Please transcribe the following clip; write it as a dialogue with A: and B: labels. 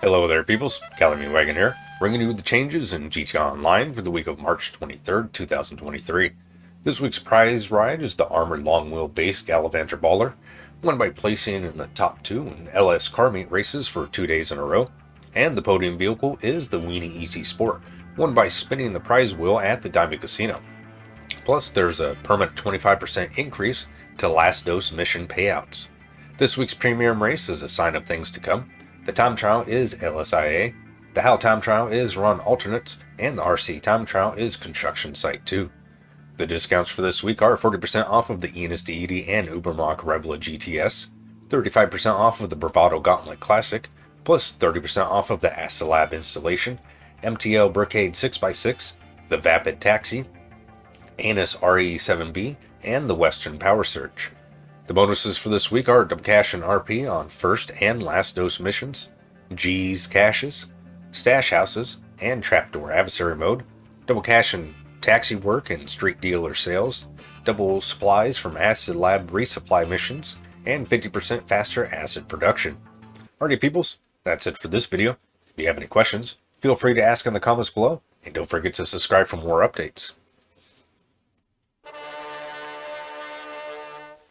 A: Hello there peoples, Calamity Wagon here, bringing you the changes in GTA Online for the week of March 23rd, 2023. This week's prize ride is the Armored Long Wheel Base Gallivanter Baller, won by placing in the top two in LS car meet races for two days in a row. And the podium vehicle is the Weeny Issi Sport, won by spinning the prize wheel at the Diamond Casino. Plus, there's a permanent 25% increase to last dose mission payouts. This week's premium race is a sign of things to come. The time trial is LSIA, the HAL time trial is run alternates, and the RC time trial is construction site 2. The discounts for this week are 40% off of the Enus Deity and Ubermacht Rebla GTS, 35% off of the Bravado Gauntlet Classic, plus 30% off of the Astrolab installation, MTL Brigade 6x6, the Vapid Taxi, Annis RE7B, and the Western Power Surge. The bonuses for this week are double cash and RP on first and last dose missions, G's caches, stash houses, and trapdoor adversary mode, double cash and taxi work and street dealer sales, double supplies from acid lab resupply missions, and 50% faster acid production. Alrighty peoples, that's it for this video. If you have any questions, feel free to ask in the comments below, and don't forget to subscribe for more updates.